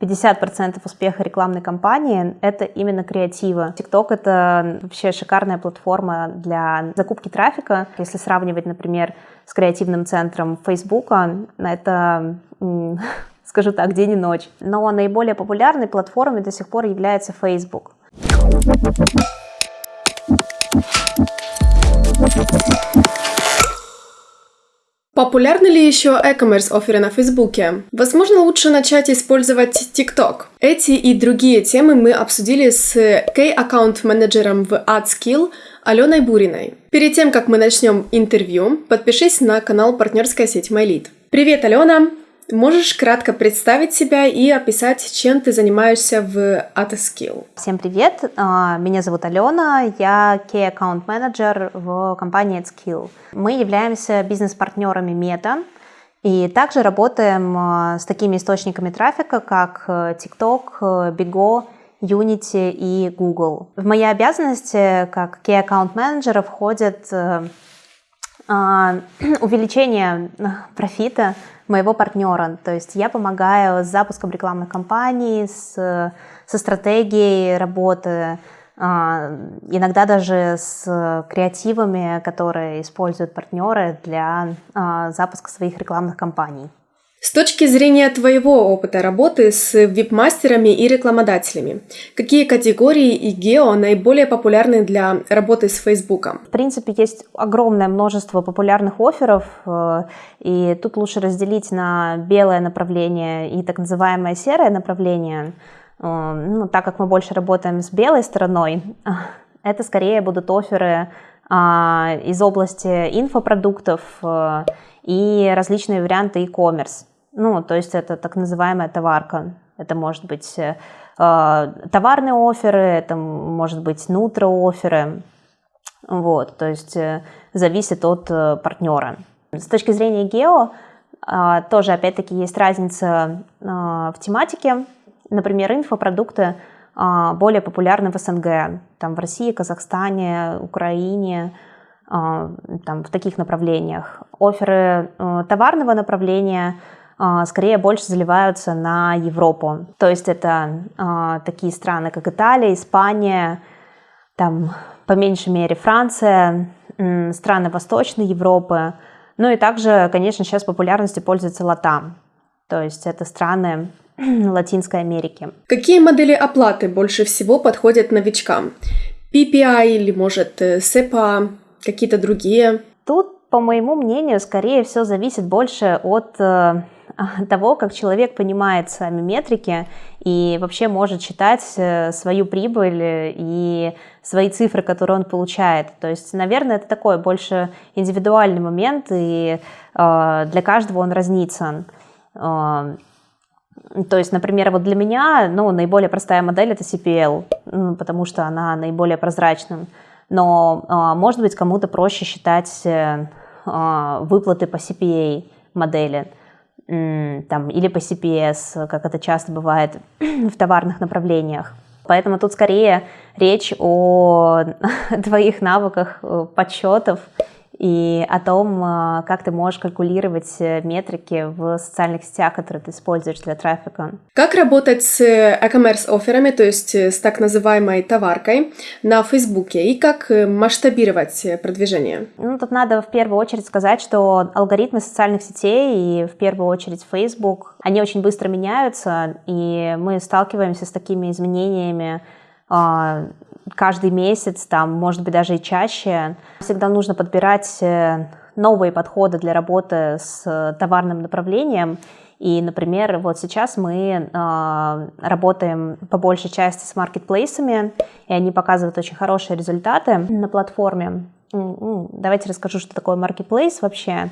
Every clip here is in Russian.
50% успеха рекламной кампании — это именно креатива. TikTok — это вообще шикарная платформа для закупки трафика. Если сравнивать, например, с креативным центром Facebook, это скажу так, день и ночь. Но наиболее популярной платформой до сих пор является Facebook. Популярны ли еще e-commerce оферы на Фейсбуке? Возможно, лучше начать использовать TikTok. Эти и другие темы мы обсудили с Key-аккаунт-менеджером в AdSkill Аленой Буриной. Перед тем, как мы начнем интервью, подпишись на канал партнерская сеть MyLead. Привет, Алена! Можешь кратко представить себя и описать, чем ты занимаешься в AtoSkill? Всем привет, а, меня зовут Алена, я Key Account Manager в компании AdSkill. Мы являемся бизнес-партнерами Meta, и также работаем а, с такими источниками трафика, как э, TikTok, э, Bigo, Unity и Google. В мои обязанности как Key Account Manager входит э, а, увеличение профита моего партнера. То есть я помогаю с запуском рекламной кампании, с, со стратегией работы, а, иногда даже с креативами, которые используют партнеры для а, запуска своих рекламных кампаний. С точки зрения твоего опыта работы с вип-мастерами и рекламодателями, какие категории и гео наиболее популярны для работы с Фейсбуком? В принципе, есть огромное множество популярных офферов, э, и тут лучше разделить на белое направление и так называемое серое направление. Э, ну, так как мы больше работаем с белой стороной, это скорее будут оферы а, из области инфопродуктов э, и различные варианты e-commerce. Ну, то есть это так называемая товарка. Это может быть э, товарные оферы, это может быть нутро-оферы. Вот, то есть э, зависит от э, партнера. С точки зрения гео, э, тоже опять-таки есть разница э, в тематике. Например, инфопродукты э, более популярны в СНГ, там в России, Казахстане, Украине, э, там в таких направлениях. Оферы э, товарного направления – скорее больше заливаются на Европу. То есть это а, такие страны, как Италия, Испания, там по меньшей мере Франция, страны Восточной Европы. Ну и также, конечно, сейчас популярностью пользуется Латам. То есть это страны Латинской Америки. Какие модели оплаты больше всего подходят новичкам? PPI или, может, SEPA, какие-то другие? Тут, по моему мнению, скорее все зависит больше от э, того, как человек понимает сами метрики и вообще может считать э, свою прибыль и свои цифры, которые он получает. То есть, наверное, это такой больше индивидуальный момент, и э, для каждого он разнится. Э, то есть, например, вот для меня ну, наиболее простая модель это CPL, потому что она наиболее прозрачна. Но, может быть, кому-то проще считать выплаты по CPA модели там, или по CPS, как это часто бывает в товарных направлениях. Поэтому тут скорее речь о твоих навыках э, подсчетов и о том, э, как ты можешь калькулировать э, метрики в социальных сетях, которые ты используешь для трафика. Как работать с e-commerce офферами, то есть с так называемой товаркой на Фейсбуке, и как масштабировать продвижение? Ну, тут надо в первую очередь сказать, что алгоритмы социальных сетей и в первую очередь Facebook, они очень быстро меняются, и мы сталкиваемся с такими изменениями а, каждый месяц, там, может быть, даже и чаще. Всегда нужно подбирать э, новые подходы для работы с товарным направлением. И, например, вот сейчас мы э, работаем по большей части с маркетплейсами, и они показывают очень хорошие результаты на платформе. Давайте расскажу, что такое маркетплейс вообще.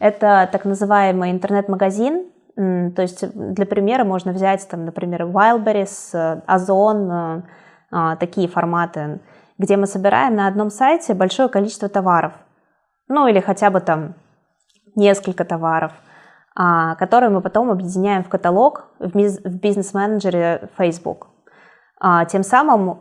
Это так называемый интернет-магазин, то есть для примера можно взять, там, например, Wildberries, Озон, такие форматы, где мы собираем на одном сайте большое количество товаров, ну или хотя бы там несколько товаров, а, которые мы потом объединяем в каталог в бизнес-менеджере Facebook. А, тем самым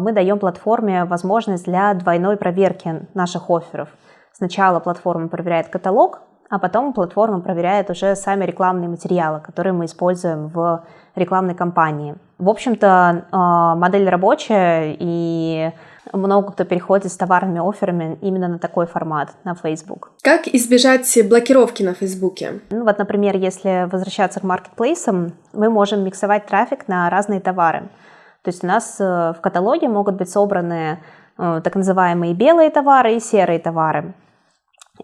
мы даем платформе возможность для двойной проверки наших офферов. Сначала платформа проверяет каталог, а потом платформа проверяет уже сами рекламные материалы, которые мы используем в рекламной кампании. В общем-то, а, модель рабочая, и много кто переходит с товарными офферами именно на такой формат, на Facebook. Как избежать блокировки на Фейсбуке? Ну вот, например, если возвращаться к маркетплейсам, мы можем миксовать трафик на разные товары. То есть у нас э, в каталоге могут быть собраны э, так называемые белые товары и серые товары.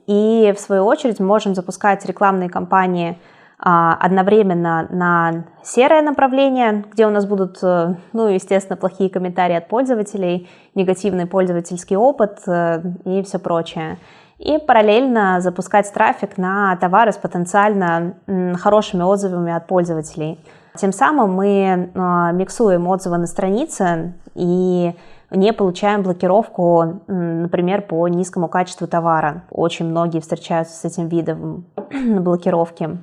И в свою очередь можем запускать рекламные кампании а, одновременно на серое направление, где у нас будут, э, ну, естественно, плохие комментарии от пользователей, негативный пользовательский опыт э, и все прочее. И параллельно запускать трафик на товары с потенциально хорошими отзывами от пользователей. Тем самым мы э, миксуем отзывы на странице и не получаем блокировку, например, по низкому качеству товара. Очень многие встречаются с этим видом блокировки.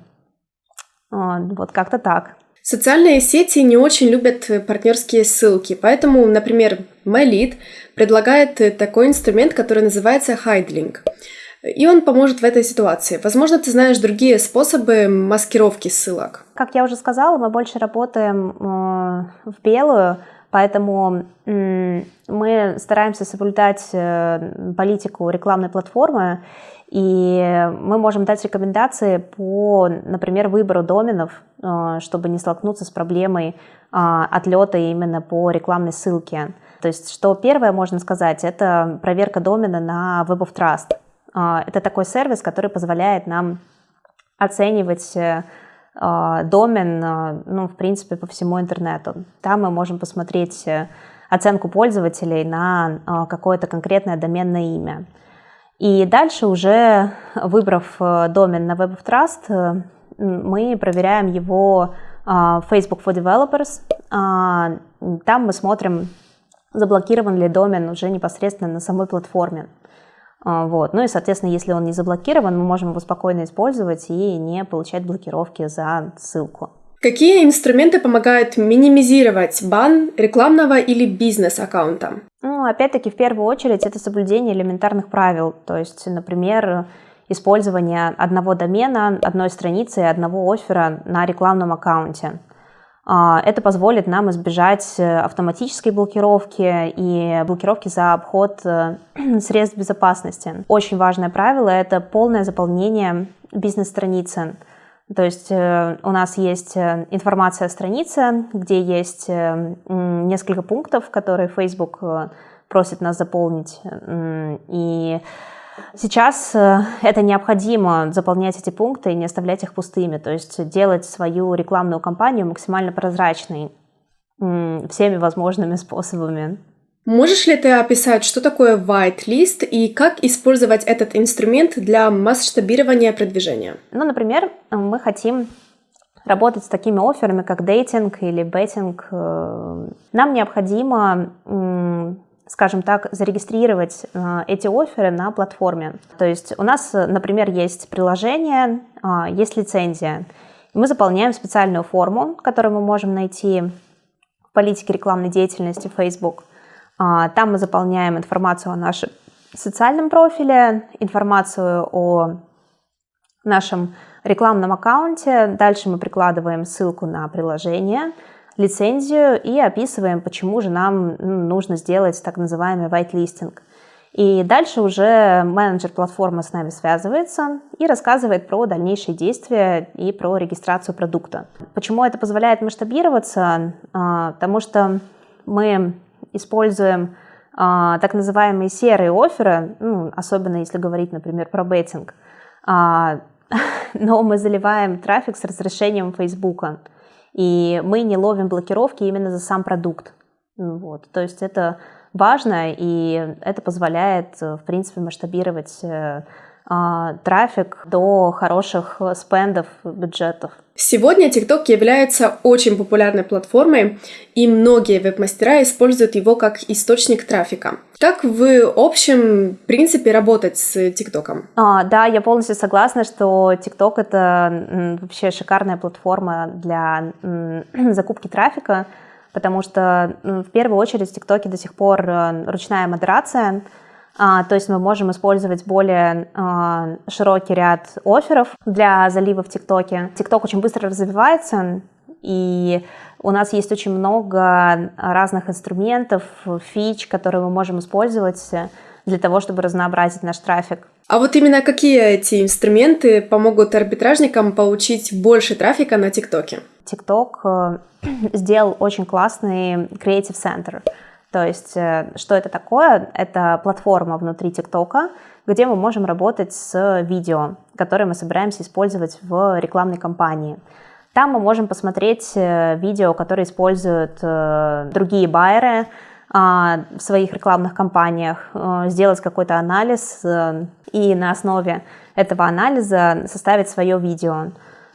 Вот как-то так. Социальные сети не очень любят партнерские ссылки, поэтому, например, MyLead предлагает такой инструмент, который называется HideLink. И он поможет в этой ситуации. Возможно, ты знаешь другие способы маскировки ссылок. Как я уже сказала, мы больше работаем э, в белую, Поэтому мы стараемся соблюдать э, политику рекламной платформы, и мы можем дать рекомендации по, например, выбору доменов, э, чтобы не столкнуться с проблемой а, отлета именно по рекламной ссылке. То есть, что первое можно сказать, это проверка домена на Web of Trust. А, это такой сервис, который позволяет нам оценивать э, домен, а, ну, в принципе, по всему интернету. Там мы можем посмотреть э, оценку пользователей на какое-то конкретное доменное имя. И дальше уже, выбрав э, домен на Web of Trust, э, мы проверяем его Facebook for Developers. Там мы смотрим, заблокирован ли домен уже непосредственно на самой платформе. А, вот. Ну и, соответственно, если он не заблокирован, мы можем его спокойно использовать и не получать блокировки за ссылку. Какие инструменты помогают минимизировать бан рекламного или бизнес-аккаунта? Ну, опять-таки, в первую очередь, это соблюдение элементарных правил. То есть, например, использование одного домена, одной страницы и одного оффера на рекламном аккаунте. А, это позволит нам избежать э, автоматической блокировки и блокировки за обход э, средств безопасности. Очень важное правило – это полное заполнение бизнес-страницы. То есть э, у нас есть информация о странице, где есть несколько пунктов, которые Facebook просит нас заполнить. И Сейчас э, это необходимо заполнять эти пункты и не оставлять их пустыми, то есть делать свою рекламную кампанию максимально прозрачной всеми возможными способами. Можешь ли ты описать, что такое white list и как использовать этот инструмент для масштабирования продвижения? Ну, например, мы хотим работать с такими офферами, как дейтинг или беттинг. Э, нам необходимо скажем так, зарегистрировать э, эти оферы на платформе. То есть у нас, например, есть приложение, э, есть лицензия. Мы заполняем специальную форму, которую мы можем найти в политике рекламной деятельности Facebook. Э, там мы заполняем информацию о нашем социальном профиле, информацию о нашем рекламном аккаунте. Дальше мы прикладываем ссылку на приложение – лицензию и описываем, почему же нам нужно сделать так называемый whitelisting. И дальше уже менеджер платформы с нами связывается и рассказывает про дальнейшие действия и про регистрацию продукта. Почему это позволяет масштабироваться? А, потому что мы используем а, так называемые серые оферы, ну, особенно если говорить, например, про беттинг, а, но мы заливаем трафик с разрешением Фейсбука и мы не ловим блокировки именно за сам продукт. Вот. То есть это важно, и это позволяет, в принципе, масштабировать э, трафик до хороших спендов, бюджетов. Сегодня TikTok является очень популярной платформой, и многие веб-мастера используют его как источник трафика. Как в общем принципе работать с TikTok? А, да, я полностью согласна, что TikTok это вообще шикарная платформа для закупки трафика, потому что в первую очередь в TikTok до сих пор э, ручная модерация, А, то есть мы можем использовать более а, широкий ряд офферов для залива в ТикТоке. ТикТок очень быстро развивается, и у нас есть очень много разных инструментов, фич, которые мы можем использовать для того, чтобы разнообразить наш трафик. А вот именно какие эти инструменты помогут арбитражникам получить больше трафика на ТикТоке? ТикТок э, сделал очень классный Creative Center. То есть, э, что это такое? Это платформа внутри ТикТока, где мы можем работать с видео, которые мы собираемся использовать в рекламной кампании. Там мы можем посмотреть э, видео, которые используют э, другие байеры а, в своих рекламных кампаниях, сделать какой-то анализ и на основе этого анализа составить свое видео.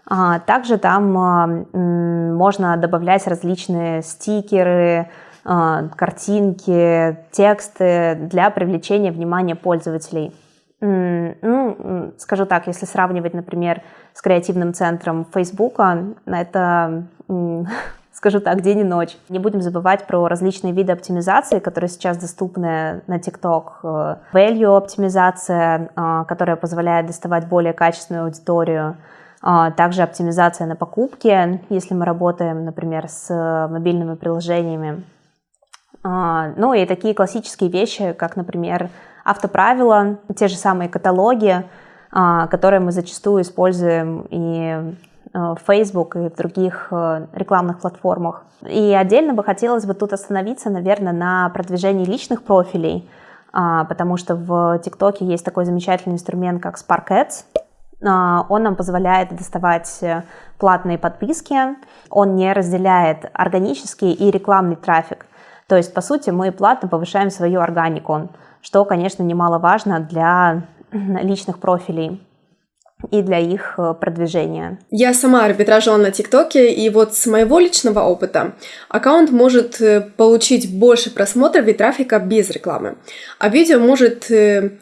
А, также там можно добавлять различные стикеры, картинки, тексты для привлечения внимания пользователей. Ну, скажу так, если сравнивать, например, с креативным центром Фейсбука, это, скажу так, день и ночь. Не будем забывать про различные виды оптимизации, которые сейчас доступны на TikTok. Value оптимизация, а, которая позволяет доставать более качественную аудиторию. А, также оптимизация на покупки, если мы работаем, например, с мобильными приложениями. А, ну и такие классические вещи, как, например, автоправила, те же самые каталоги, а, которые мы зачастую используем и а, в Facebook, и в других рекламных платформах. И отдельно бы хотелось бы тут остановиться, наверное, на продвижении личных профилей, потому что в ТикТоке есть такой замечательный инструмент, как Spark Ads. Он нам позволяет доставать платные подписки, он не разделяет органический и рекламный трафик. То есть, по сути, мы платно повышаем свою органику, что, конечно, немаловажно для личных профилей и для их э, продвижения. Я сама арбитражила на ТикТоке, и вот с моего личного опыта аккаунт может э, получить больше просмотров и трафика без рекламы, а видео может э,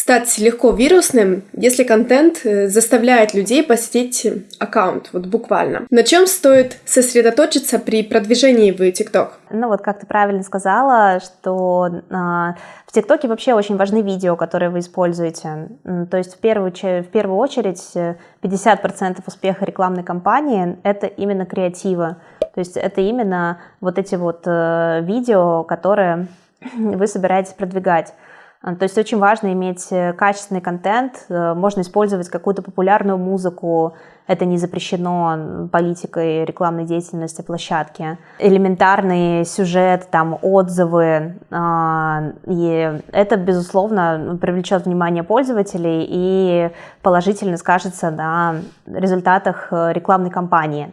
стать легко вирусным, если контент э, заставляет людей посетить аккаунт, вот буквально. На чем стоит сосредоточиться при продвижении в ТикТок? Ну вот, как ты правильно сказала, что э, в ТикТоке вообще очень важны видео, которые вы используете. То есть в первую, в первую очередь 50% э, успеха рекламной кампании — это именно креативы. То есть это именно вот эти вот э, видео, которые вы собираетесь продвигать. А, то есть очень важно иметь э, качественный контент, э, можно использовать какую-то популярную музыку, это не запрещено политикой рекламной деятельности площадки. Элементарный сюжет, там отзывы, а, и это, безусловно, привлечет внимание пользователей и положительно скажется на результатах э, рекламной кампании.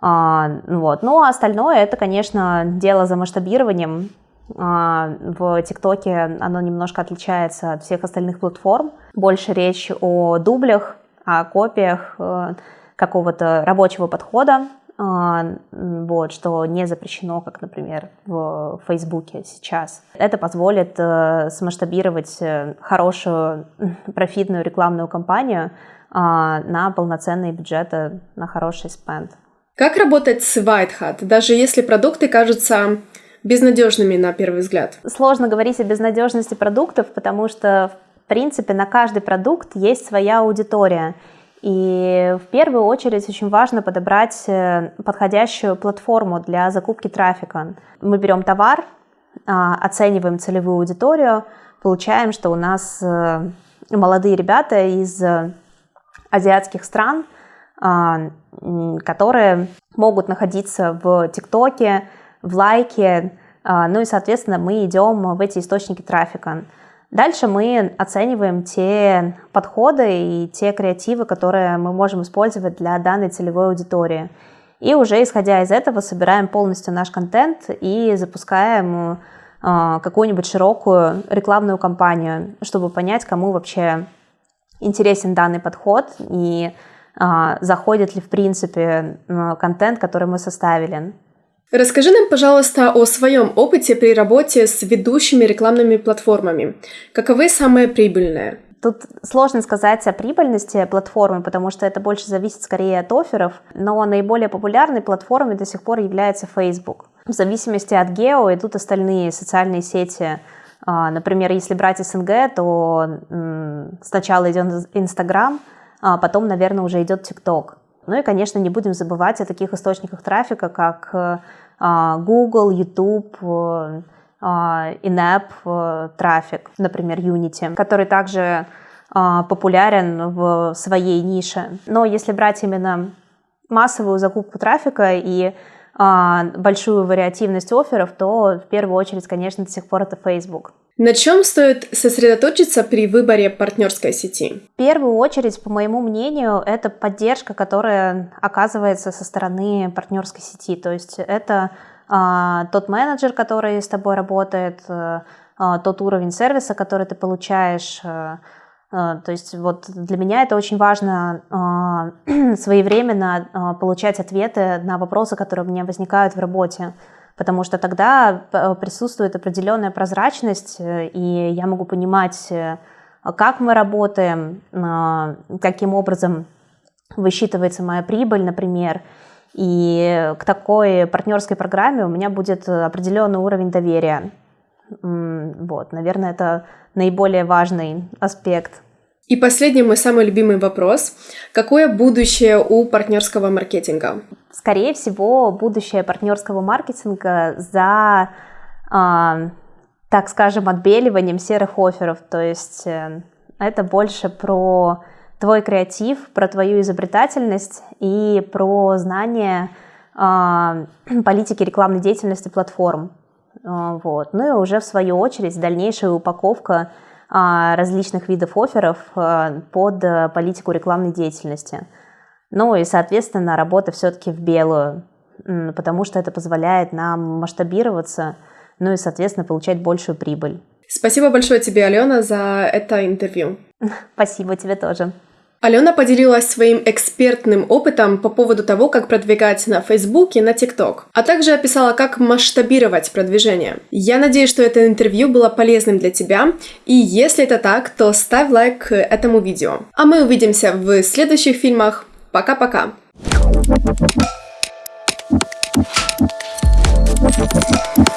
А, вот. Ну, а остальное это, конечно, дело за масштабированием. А, в ТикТоке оно немножко отличается от всех остальных платформ. Больше речь о дублях, о копиях э, какого-то рабочего подхода, а, вот, что не запрещено, как, например, в Фейсбуке сейчас. Это позволит э, смасштабировать э, хорошую профитную рекламную кампанию на полноценные бюджеты, на хороший спенд. Как работать с White Hat, даже если продукты кажутся безнадежными на первый взгляд? Сложно говорить о безнадежности продуктов, потому что, в принципе, на каждый продукт есть своя аудитория. И в первую очередь очень важно подобрать э, подходящую платформу для закупки трафика. Мы берем товар, а, оцениваем целевую аудиторию, получаем, что у нас э, молодые ребята из азиатских стран, а, которые могут находиться в ТикТоке, в лайке, а, ну и, соответственно, мы идем в эти источники трафика. Дальше мы оцениваем те подходы и те креативы, которые мы можем использовать для данной целевой аудитории. И уже исходя из этого собираем полностью наш контент и запускаем а, какую-нибудь широкую рекламную кампанию, чтобы понять, кому вообще интересен данный подход и а, заходит ли в принципе контент, который мы составили. Расскажи нам, пожалуйста, о своем опыте при работе с ведущими рекламными платформами. Каковы самые прибыльные? Тут сложно сказать о прибыльности платформы, потому что это больше зависит скорее от офферов, но наиболее популярной платформой до сих пор является Facebook. В зависимости от гео идут остальные социальные сети, А, например, если брать СНГ, то сначала идет Инстаграм, а потом, наверное, уже идет ТикТок. Ну и, конечно, не будем забывать о таких источниках трафика, как а, Google, YouTube, in-app э, трафик, например, Unity, который также популярен в своей нише. Но если брать именно массовую закупку трафика и а, большую вариативность офферов, то в первую очередь, конечно, до сих пор это Facebook. На чем стоит сосредоточиться при выборе партнерской сети? В первую очередь, по моему мнению, это поддержка, которая оказывается со стороны партнерской сети. То есть это а, тот менеджер, который с тобой работает, а, тот уровень сервиса, который ты получаешь, а, а, то есть вот для меня это очень важно а, своевременно получать ответы на вопросы, которые у меня возникают в работе, потому что тогда присутствует определенная прозрачность, и я могу понимать, как мы работаем, каким образом высчитывается моя прибыль, например, и к такой партнерской программе у меня будет определенный уровень доверия. Вот, наверное, это наиболее важный аспект. И последний мой самый любимый вопрос. Какое будущее у партнерского маркетинга? Скорее всего, будущее партнерского маркетинга за, э, так скажем, отбеливанием серых офферов. То есть э, это больше про твой креатив, про твою изобретательность и про знание э, политики рекламной деятельности платформ. Э, вот. Ну и уже в свою очередь дальнейшая упаковка а, различных видов офферов э, под э, политику рекламной деятельности. Ну и, соответственно, работа все-таки в белую, потому что это позволяет нам масштабироваться, ну и, соответственно, получать большую прибыль. Спасибо большое тебе, Алена, за это интервью. Спасибо тебе тоже. Алена поделилась своим экспертным опытом по поводу того, как продвигать на Facebook и на TikTok, а также описала, как масштабировать продвижение. Я надеюсь, что это интервью было полезным для тебя, и если это так, то ставь лайк этому видео. А мы увидимся в следующих фильмах. Пока-пока! Thank you.